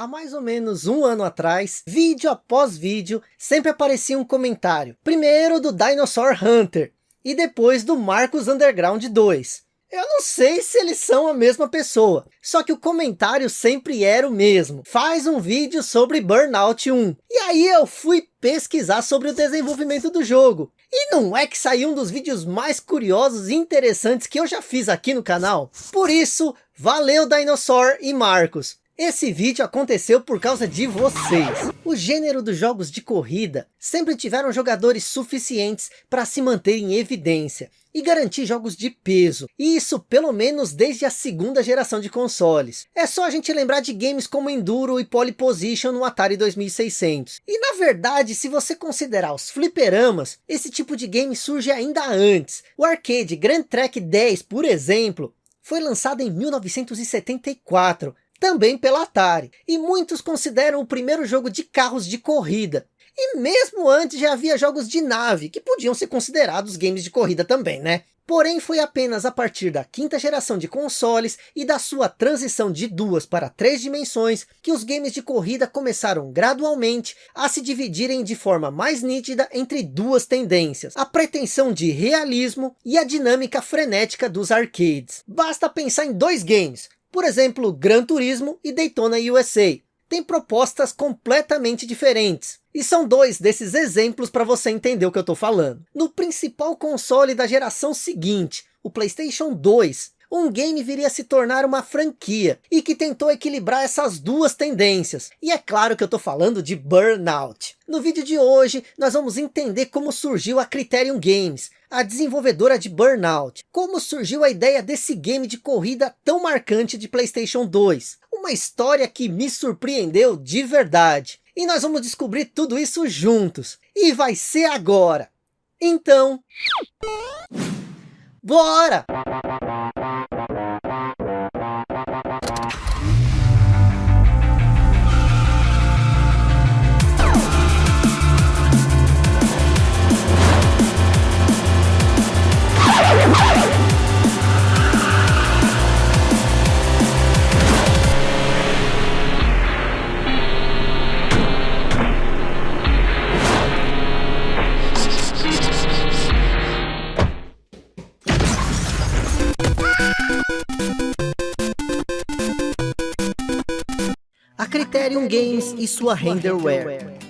Há mais ou menos um ano atrás, vídeo após vídeo, sempre aparecia um comentário. Primeiro do Dinosaur Hunter, e depois do Marcos Underground 2. Eu não sei se eles são a mesma pessoa, só que o comentário sempre era o mesmo. Faz um vídeo sobre Burnout 1. E aí eu fui pesquisar sobre o desenvolvimento do jogo. E não é que saiu um dos vídeos mais curiosos e interessantes que eu já fiz aqui no canal? Por isso, valeu Dinosaur e Marcos. Esse vídeo aconteceu por causa de vocês. O gênero dos jogos de corrida sempre tiveram jogadores suficientes para se manter em evidência e garantir jogos de peso. E isso pelo menos desde a segunda geração de consoles. É só a gente lembrar de games como Enduro e Pole Position no Atari 2600. E na verdade, se você considerar os fliperamas, esse tipo de game surge ainda antes. O arcade Grand Track 10, por exemplo, foi lançado em 1974 também pela Atari, e muitos consideram o primeiro jogo de carros de corrida. E mesmo antes já havia jogos de nave, que podiam ser considerados games de corrida também, né? Porém foi apenas a partir da quinta geração de consoles e da sua transição de duas para três dimensões, que os games de corrida começaram gradualmente a se dividirem de forma mais nítida entre duas tendências, a pretensão de realismo e a dinâmica frenética dos arcades. Basta pensar em dois games, por exemplo, Gran Turismo e Daytona USA. Têm propostas completamente diferentes. E são dois desses exemplos para você entender o que eu estou falando. No principal console da geração seguinte, o Playstation 2, um game viria a se tornar uma franquia e que tentou equilibrar essas duas tendências. E é claro que eu estou falando de Burnout. No vídeo de hoje, nós vamos entender como surgiu a Criterion Games, a desenvolvedora de Burnout. Como surgiu a ideia desse game de corrida tão marcante de Playstation 2. Uma história que me surpreendeu de verdade. E nós vamos descobrir tudo isso juntos. E vai ser agora. Então... Bora! Criterion Games e sua Renderware.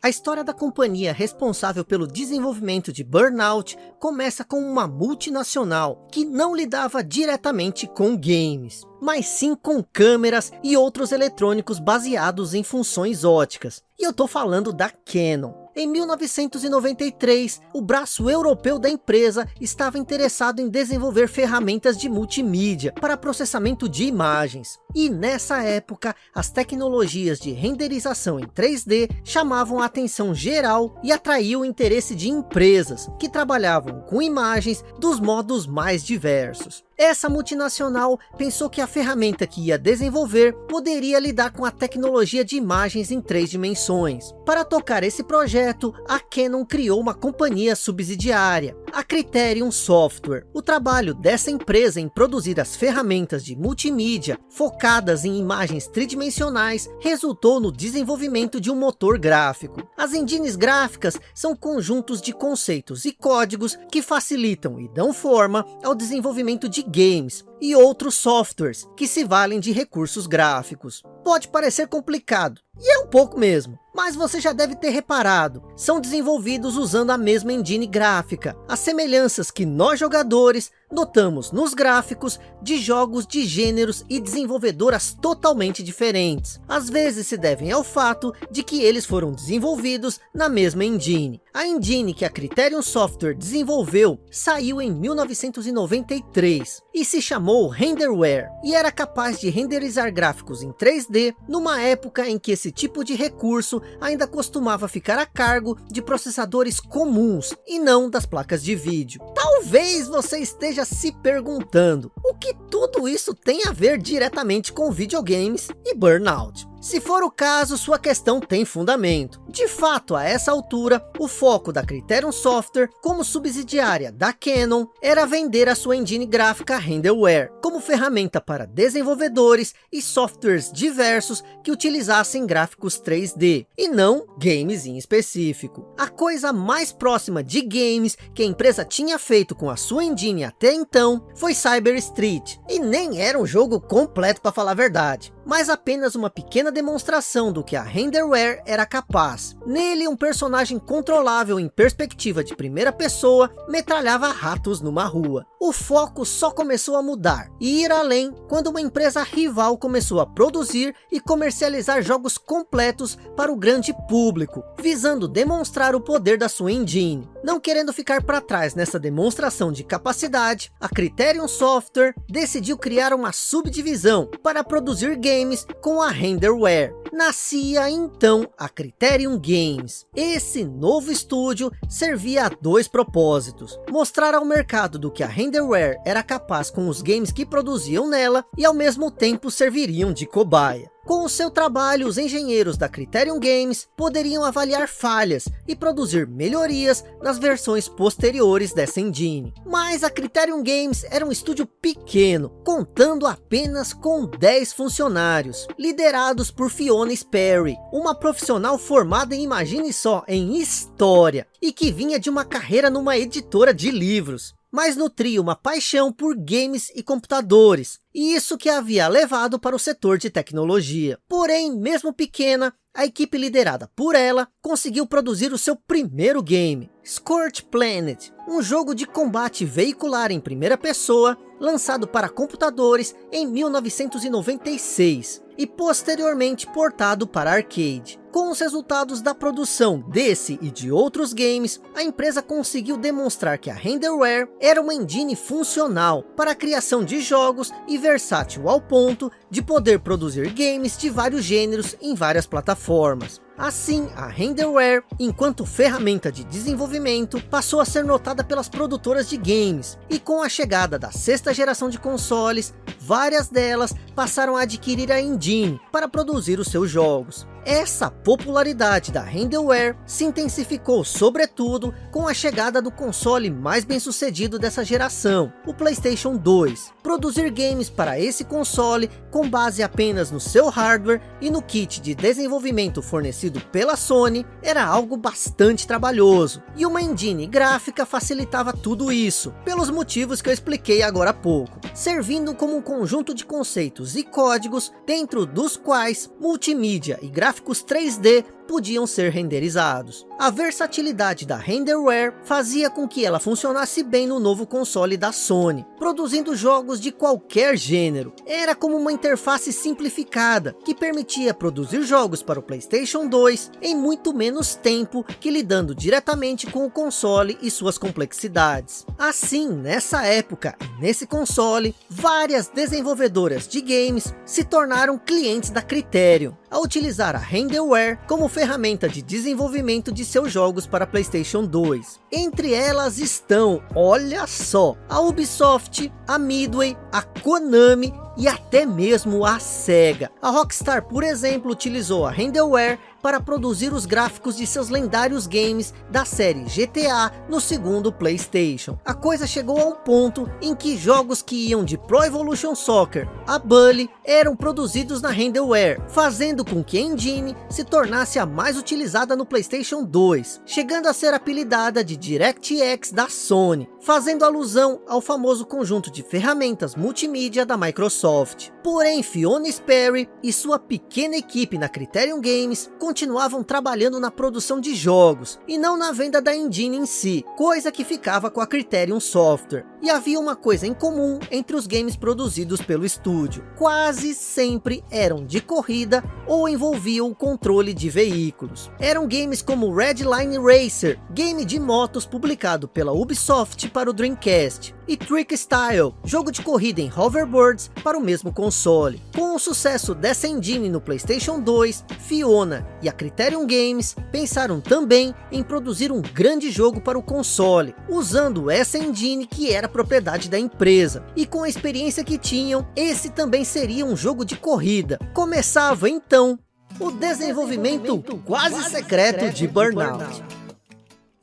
A história da companhia responsável pelo desenvolvimento de Burnout começa com uma multinacional que não lidava diretamente com games, mas sim com câmeras e outros eletrônicos baseados em funções óticas. E eu estou falando da Canon. Em 1993, o braço europeu da empresa estava interessado em desenvolver ferramentas de multimídia para processamento de imagens. E nessa época, as tecnologias de renderização em 3D chamavam a atenção geral e atraiu o interesse de empresas que trabalhavam com imagens dos modos mais diversos. Essa multinacional pensou que a ferramenta que ia desenvolver poderia lidar com a tecnologia de imagens em três dimensões. Para tocar esse projeto, a Canon criou uma companhia subsidiária, a Criterion Software. O trabalho dessa empresa em produzir as ferramentas de multimídia focadas em imagens tridimensionais resultou no desenvolvimento de um motor gráfico. As engines gráficas são conjuntos de conceitos e códigos que facilitam e dão forma ao desenvolvimento de games e outros softwares que se valem de recursos gráficos. Pode parecer complicado, e é um pouco mesmo, mas você já deve ter reparado, são desenvolvidos usando a mesma engine gráfica. As semelhanças que nós jogadores notamos nos gráficos de jogos de gêneros e desenvolvedoras totalmente diferentes. Às vezes se devem ao fato de que eles foram desenvolvidos na mesma engine. A engine que a Criterion Software desenvolveu saiu em 1993 e se chamou Renderware e era capaz de renderizar gráficos em 3D numa época em que esse tipo de recurso ainda costumava ficar a cargo de processadores comuns e não das placas de vídeo. Talvez você esteja se perguntando o que tudo isso tem a ver diretamente com videogames e burnout. Se for o caso, sua questão tem fundamento. De fato, a essa altura, o foco da Criterion Software, como subsidiária da Canon, era vender a sua engine gráfica Renderware, como ferramenta para desenvolvedores e softwares diversos que utilizassem gráficos 3D, e não games em específico. A coisa mais próxima de games que a empresa tinha feito com a sua engine até então, foi Cyber Street, e nem era um jogo completo para falar a verdade mas apenas uma pequena demonstração do que a Renderware era capaz. Nele, um personagem controlável em perspectiva de primeira pessoa metralhava ratos numa rua. O foco só começou a mudar e ir além quando uma empresa rival começou a produzir e comercializar jogos completos para o grande público, visando demonstrar o poder da sua engine. Não querendo ficar para trás nessa demonstração de capacidade, a Criterion Software decidiu criar uma subdivisão para produzir games com a Renderware. Nascia então a Criterion Games. Esse novo estúdio servia a dois propósitos. Mostrar ao mercado do que a Renderware era capaz com os games que produziam nela e ao mesmo tempo serviriam de cobaia. Com o seu trabalho, os engenheiros da Criterion Games poderiam avaliar falhas e produzir melhorias nas versões posteriores dessa engine. Mas a Criterion Games era um estúdio pequeno, contando apenas com 10 funcionários, liderados por Fiona Sperry, uma profissional formada em, imagine só, em História, e que vinha de uma carreira numa editora de livros mas nutria uma paixão por games e computadores, e isso que havia levado para o setor de tecnologia. Porém, mesmo pequena, a equipe liderada por ela conseguiu produzir o seu primeiro game, Scorch Planet, um jogo de combate veicular em primeira pessoa, lançado para computadores em 1996 e posteriormente portado para arcade. Com os resultados da produção desse e de outros games, a empresa conseguiu demonstrar que a Renderware era uma engine funcional para a criação de jogos e versátil ao ponto de poder produzir games de vários gêneros em várias plataformas. Assim, a Renderware, enquanto ferramenta de desenvolvimento, passou a ser notada pelas produtoras de games. E com a chegada da sexta geração de consoles, várias delas passaram a adquirir a engine para produzir os seus jogos. Essa popularidade da Renderware se intensificou sobretudo com a chegada do console mais bem sucedido dessa geração, o Playstation 2. Produzir games para esse console com base apenas no seu hardware e no kit de desenvolvimento fornecido pela Sony era algo bastante trabalhoso, e uma engine gráfica facilitava tudo isso, pelos motivos que eu expliquei agora há pouco, servindo como um conjunto de conceitos e códigos dentro dos quais multimídia e gráficos 3D podiam ser renderizados. A versatilidade da Renderware fazia com que ela funcionasse bem no novo console da Sony, produzindo jogos de qualquer gênero. Era como uma interface simplificada, que permitia produzir jogos para o Playstation 2 em muito menos tempo que lidando diretamente com o console e suas complexidades. Assim, nessa época nesse console, várias desenvolvedoras de games se tornaram clientes da Criterion, a utilizar a Renderware como ferramenta de desenvolvimento de seus jogos para Playstation 2. Entre elas estão, olha só, a Ubisoft, a Midway, a Konami e até mesmo a SEGA. A Rockstar, por exemplo, utilizou a Renderware para produzir os gráficos de seus lendários games da série GTA no segundo Playstation. A coisa chegou a um ponto em que jogos que iam de Pro Evolution Soccer a Bully eram produzidos na Renderware, fazendo com que a engine se tornasse a mais utilizada no Playstation 2, chegando a ser apelidada de DirectX da Sony, fazendo alusão ao famoso conjunto de ferramentas multimídia da Microsoft. Porém, Fiona Sperry e sua pequena equipe na Criterion Games continuavam trabalhando na produção de jogos, e não na venda da engine em si, coisa que ficava com a Criterion Software. E havia uma coisa em comum entre os games produzidos pelo estúdio. Quase sempre eram de corrida ou envolviam o controle de veículos. Eram games como Redline Racer, game de motos publicado pela Ubisoft para o Dreamcast, e Trick Style, jogo de corrida em hoverboards para o mesmo console. Com o sucesso dessa engine no Playstation 2, Fiona e a Criterion Games pensaram também em produzir um grande jogo para o console, usando essa engine que era propriedade da empresa. E com a experiência que tinham, esse também seria um jogo de corrida. Começava então o desenvolvimento quase secreto de Burnout.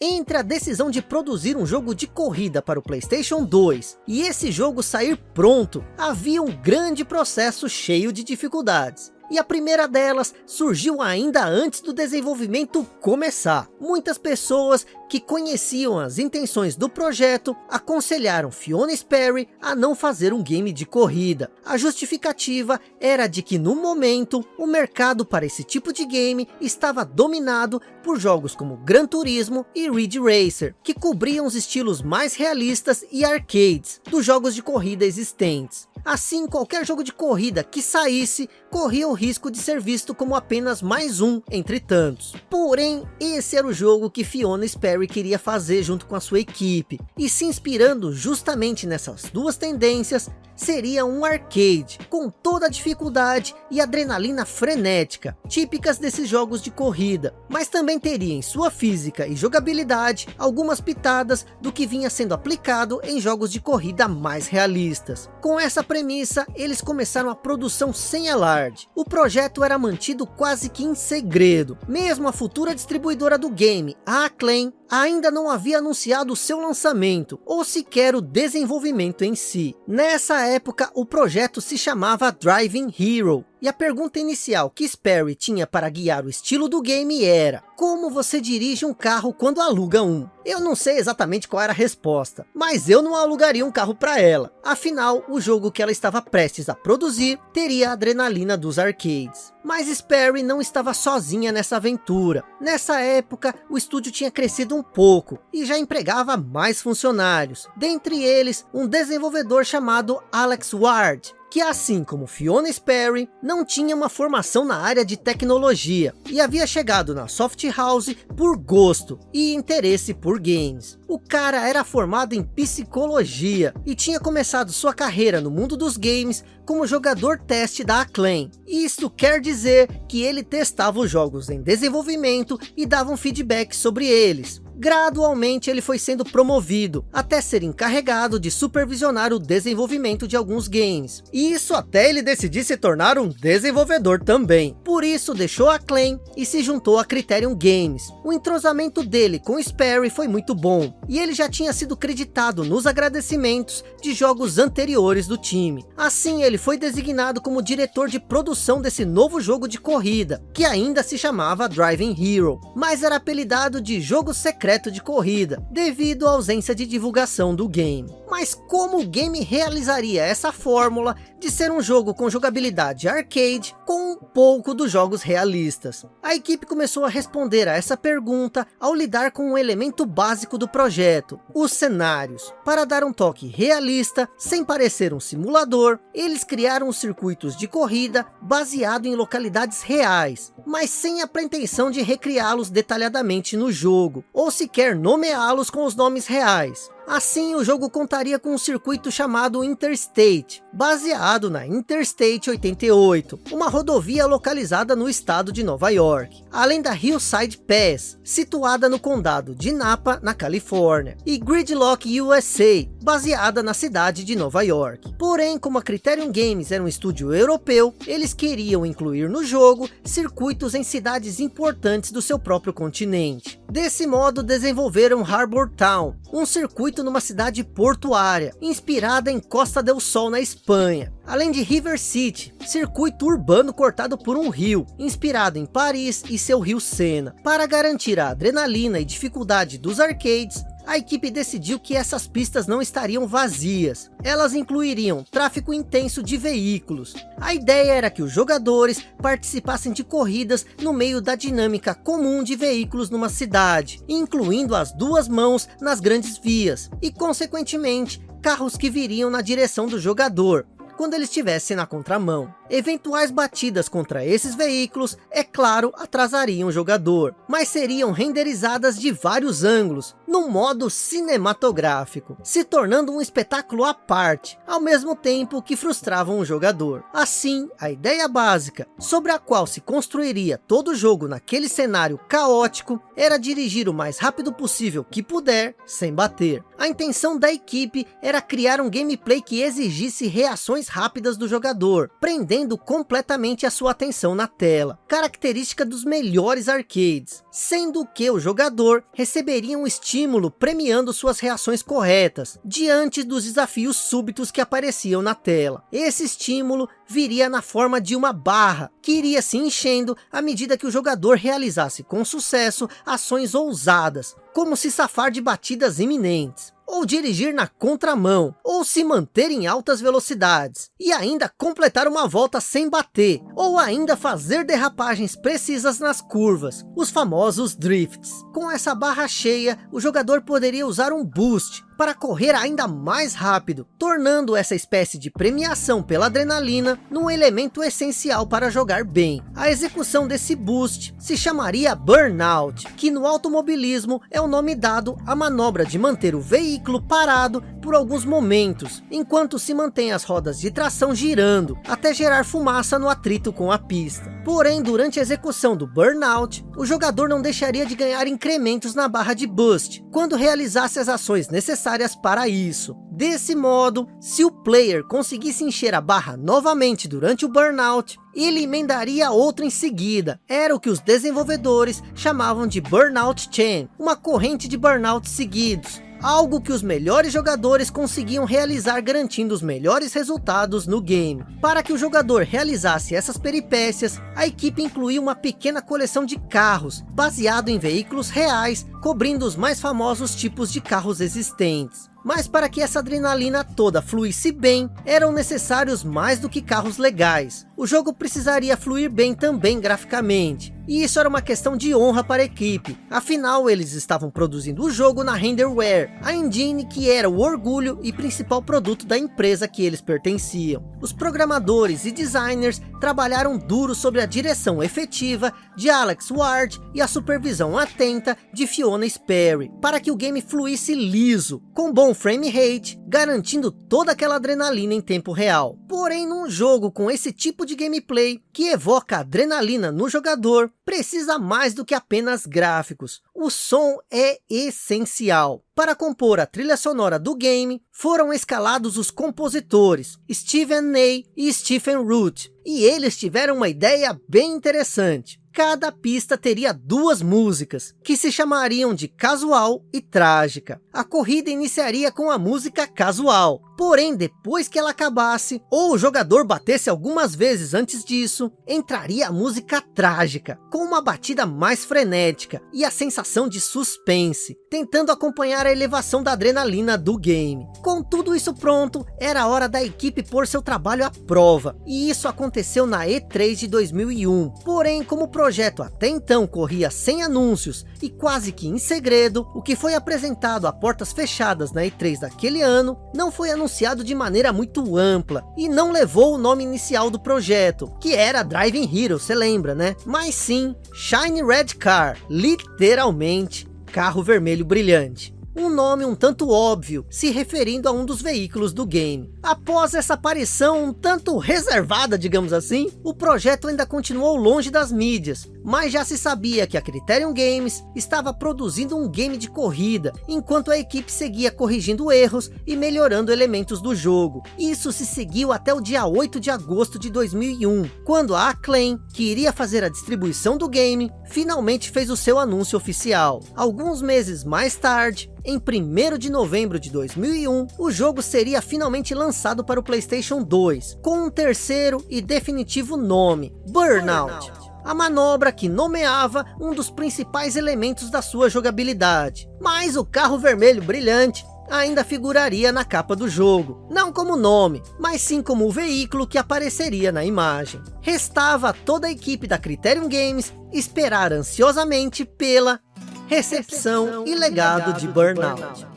Entre a decisão de produzir um jogo de corrida para o Playstation 2 e esse jogo sair pronto, havia um grande processo cheio de dificuldades. E a primeira delas surgiu ainda antes do desenvolvimento começar. Muitas pessoas que conheciam as intenções do projeto, aconselharam Fiona Sperry a não fazer um game de corrida. A justificativa era de que no momento, o mercado para esse tipo de game estava dominado por jogos como Gran Turismo e Ridge Racer, que cobriam os estilos mais realistas e arcades dos jogos de corrida existentes. Assim, qualquer jogo de corrida que saísse, corria o risco de ser visto como apenas mais um entre tantos. Porém, esse era o jogo que Fiona Sperry Perry queria fazer junto com a sua equipe. E se inspirando justamente nessas duas tendências, seria um arcade, com toda a dificuldade e adrenalina frenética, típicas desses jogos de corrida, mas também teria em sua física e jogabilidade, algumas pitadas do que vinha sendo aplicado em jogos de corrida mais realistas. Com essa premissa, eles começaram a produção sem alarde. O projeto era mantido quase que em segredo, mesmo a futura distribuidora do game, a Acclaim, ainda não havia anunciado seu lançamento, ou sequer o desenvolvimento em si. Nessa época, o projeto se chamava Driving Hero, e a pergunta inicial que Sperry tinha para guiar o estilo do game era, como você dirige um carro quando aluga um? Eu não sei exatamente qual era a resposta, mas eu não alugaria um carro para ela. Afinal, o jogo que ela estava prestes a produzir teria a adrenalina dos arcades. Mas Sperry não estava sozinha nessa aventura. Nessa época, o estúdio tinha crescido um pouco e já empregava mais funcionários. Dentre eles, um desenvolvedor chamado Alex Ward, que assim como Fiona Sperry, não tinha uma formação na área de tecnologia e havia chegado na Soft House por gosto e interesse por games. O cara era formado em psicologia e tinha começado sua carreira no mundo dos games como jogador teste da Acclaim. Isso quer dizer que ele testava os jogos em desenvolvimento e dava um feedback sobre eles, gradualmente ele foi sendo promovido, até ser encarregado de supervisionar o desenvolvimento de alguns games. E isso até ele decidir se tornar um desenvolvedor também. Por isso deixou a Claim e se juntou a Criterion Games. O entrosamento dele com Sperry foi muito bom, e ele já tinha sido creditado nos agradecimentos de jogos anteriores do time. Assim ele foi designado como diretor de produção desse novo jogo de corrida, que ainda se chamava Driving Hero, mas era apelidado de jogo secreto secreto de corrida, devido à ausência de divulgação do game. Mas como o game realizaria essa fórmula de ser um jogo com jogabilidade arcade com um pouco dos jogos realistas? A equipe começou a responder a essa pergunta ao lidar com um elemento básico do projeto, os cenários. Para dar um toque realista, sem parecer um simulador, eles criaram os circuitos de corrida baseado em localidades reais, mas sem a pretensão de recriá-los detalhadamente no jogo, ou sequer nomeá-los com os nomes reais. Assim, o jogo contaria com um circuito chamado Interstate, baseado na Interstate 88, uma rodovia localizada no estado de Nova York, além da Hillside Pass, situada no condado de Napa, na Califórnia, e Gridlock USA, baseada na cidade de Nova York. Porém, como a Criterion Games era um estúdio europeu, eles queriam incluir no jogo circuitos em cidades importantes do seu próprio continente. Desse modo, desenvolveram Harbour Town, um circuito numa cidade portuária, inspirada em Costa del Sol na Espanha. Além de River City, circuito urbano cortado por um rio, inspirado em Paris e seu rio Sena. Para garantir a adrenalina e dificuldade dos arcades, a equipe decidiu que essas pistas não estariam vazias. Elas incluiriam tráfego intenso de veículos. A ideia era que os jogadores participassem de corridas no meio da dinâmica comum de veículos numa cidade, incluindo as duas mãos nas grandes vias, e consequentemente, carros que viriam na direção do jogador, quando ele estivesse na contramão. Eventuais batidas contra esses veículos, é claro, atrasariam o jogador, mas seriam renderizadas de vários ângulos, no modo cinematográfico, se tornando um espetáculo à parte, ao mesmo tempo que frustravam o jogador. Assim, a ideia básica, sobre a qual se construiria todo o jogo naquele cenário caótico, era dirigir o mais rápido possível que puder, sem bater. A intenção da equipe era criar um gameplay que exigisse reações rápidas do jogador, prendendo completamente a sua atenção na tela, característica dos melhores arcades, sendo que o jogador receberia um estímulo premiando suas reações corretas, diante dos desafios súbitos que apareciam na tela. Esse estímulo viria na forma de uma barra, que iria se enchendo à medida que o jogador realizasse com sucesso ações ousadas, como se safar de batidas iminentes ou dirigir na contramão, ou se manter em altas velocidades, e ainda completar uma volta sem bater, ou ainda fazer derrapagens precisas nas curvas, os famosos drifts. Com essa barra cheia, o jogador poderia usar um boost, para correr ainda mais rápido, tornando essa espécie de premiação pela adrenalina num elemento essencial para jogar bem. A execução desse boost se chamaria Burnout, que no automobilismo é o nome dado à manobra de manter o veículo parado por alguns momentos, enquanto se mantém as rodas de tração girando, até gerar fumaça no atrito com a pista. Porém, durante a execução do Burnout, o jogador não deixaria de ganhar incrementos na barra de Boost, quando realizasse as ações necessárias necessárias para isso. Desse modo, se o player conseguisse encher a barra novamente durante o burnout, ele emendaria outra em seguida. Era o que os desenvolvedores chamavam de Burnout Chain, uma corrente de burnouts seguidos, algo que os melhores jogadores conseguiam realizar garantindo os melhores resultados no game. Para que o jogador realizasse essas peripécias, a equipe incluiu uma pequena coleção de carros, baseado em veículos reais, cobrindo os mais famosos tipos de carros existentes. Mas para que essa adrenalina toda fluísse bem, eram necessários mais do que carros legais. O jogo precisaria fluir bem também graficamente. E isso era uma questão de honra para a equipe. Afinal, eles estavam produzindo o jogo na Renderware, a engine que era o orgulho e principal produto da empresa que eles pertenciam. Os programadores e designers trabalharam duro sobre a direção efetiva de Alex Ward e a supervisão atenta de Fiona Sperry, para que o game fluísse liso, com bom frame rate, garantindo toda aquela adrenalina em tempo real. Porém, num jogo com esse tipo de gameplay, que evoca adrenalina no jogador, precisa mais do que apenas gráficos. O som é essencial. Para compor a trilha sonora do game, foram escalados os compositores Steven Ney e Stephen Root, e eles tiveram uma ideia bem interessante cada pista teria duas músicas, que se chamariam de casual e trágica. A corrida iniciaria com a música casual, porém depois que ela acabasse, ou o jogador batesse algumas vezes antes disso, entraria a música trágica, com uma batida mais frenética e a sensação de suspense, tentando acompanhar a elevação da adrenalina do game. Com tudo isso pronto, era hora da equipe pôr seu trabalho à prova, e isso aconteceu na E3 de 2001. Porém, como o projeto até então corria sem anúncios e quase que em segredo, o que foi apresentado a portas fechadas na E3 daquele ano, não foi anunciado de maneira muito ampla, e não levou o nome inicial do projeto, que era Driving Hero, você lembra, né? Mas sim, Shiny Red Car, literalmente, carro vermelho brilhante um nome um tanto óbvio, se referindo a um dos veículos do game. Após essa aparição um tanto reservada, digamos assim, o projeto ainda continuou longe das mídias, mas já se sabia que a Criterion Games estava produzindo um game de corrida, enquanto a equipe seguia corrigindo erros e melhorando elementos do jogo. Isso se seguiu até o dia 8 de agosto de 2001, quando a Acclaim, que iria fazer a distribuição do game, finalmente fez o seu anúncio oficial. Alguns meses mais tarde, em 1 de novembro de 2001, o jogo seria finalmente lançado para o Playstation 2, com um terceiro e definitivo nome, Burnout. A manobra que nomeava um dos principais elementos da sua jogabilidade. Mas o carro vermelho brilhante ainda figuraria na capa do jogo, não como nome, mas sim como o veículo que apareceria na imagem. Restava a toda a equipe da Criterion Games esperar ansiosamente pela recepção e legado de Burnout.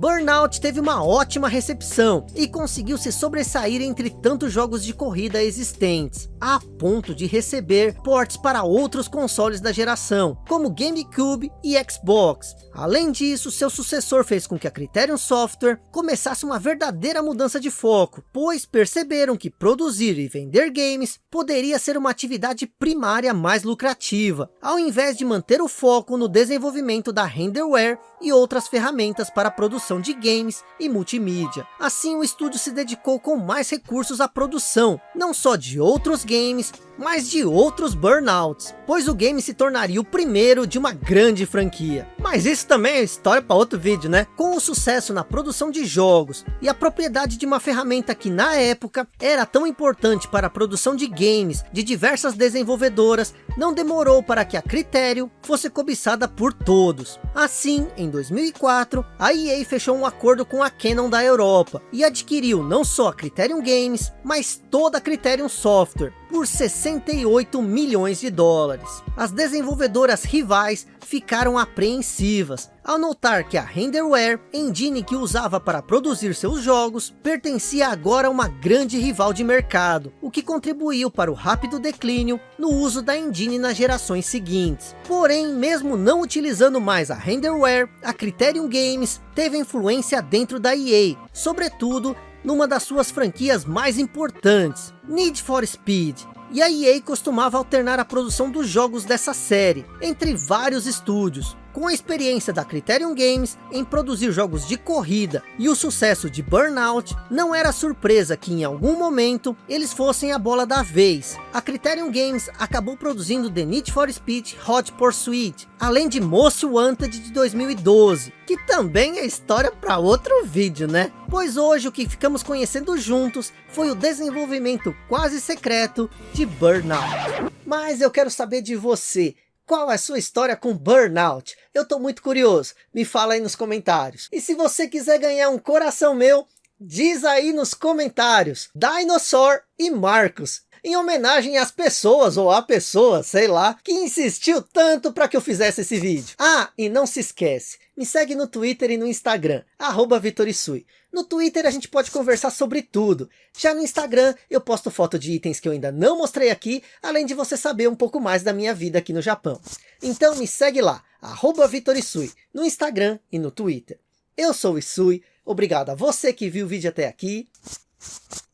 Burnout teve uma ótima recepção e conseguiu se sobressair entre tantos jogos de corrida existentes, a ponto de receber ports para outros consoles da geração, como GameCube e Xbox. Além disso, seu sucessor fez com que a Criterion Software começasse uma verdadeira mudança de foco, pois perceberam que produzir e vender games poderia ser uma atividade primária mais lucrativa, ao invés de manter o foco no desenvolvimento da renderware e outras ferramentas para produção de games e multimídia. Assim o estúdio se dedicou com mais recursos à produção, não só de outros games, mas de outros burnouts, pois o game se tornaria o primeiro de uma grande franquia. Mas isso também é história para outro vídeo, né? Com o sucesso na produção de jogos e a propriedade de uma ferramenta que na época era tão importante para a produção de games de diversas desenvolvedoras, não demorou para que a Criterion fosse cobiçada por todos. Assim, em 2004, a EA fechou um acordo com a Canon da Europa e adquiriu não só a Criterion Games, mas toda a Criterion Software, por 68 milhões de dólares. As desenvolvedoras rivais ficaram apreensivas, ao notar que a Renderware, engine que usava para produzir seus jogos, pertencia agora a uma grande rival de mercado, o que contribuiu para o rápido declínio no uso da engine nas gerações seguintes. Porém, mesmo não utilizando mais a Renderware, a Criterion Games teve influência dentro da EA, sobretudo numa das suas franquias mais importantes, Need for Speed. E a EA costumava alternar a produção dos jogos dessa série, entre vários estúdios, com a experiência da Criterion Games em produzir jogos de corrida e o sucesso de Burnout, não era surpresa que em algum momento eles fossem a bola da vez. A Criterion Games acabou produzindo The Need for Speed Hot Pursuit, além de Most Wanted de 2012, que também é história para outro vídeo, né? Pois hoje o que ficamos conhecendo juntos foi o desenvolvimento quase secreto de Burnout. Mas eu quero saber de você, qual é a sua história com Burnout? Eu estou muito curioso, me fala aí nos comentários. E se você quiser ganhar um coração meu, diz aí nos comentários. Dinosaur e Marcos em homenagem às pessoas ou à pessoa, sei lá, que insistiu tanto para que eu fizesse esse vídeo. Ah, e não se esquece, me segue no Twitter e no Instagram, arroba Vitorisui. No Twitter a gente pode conversar sobre tudo. Já no Instagram eu posto foto de itens que eu ainda não mostrei aqui, além de você saber um pouco mais da minha vida aqui no Japão. Então me segue lá, arroba Vitorisui, no Instagram e no Twitter. Eu sou o Isui, obrigado a você que viu o vídeo até aqui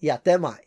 e até mais.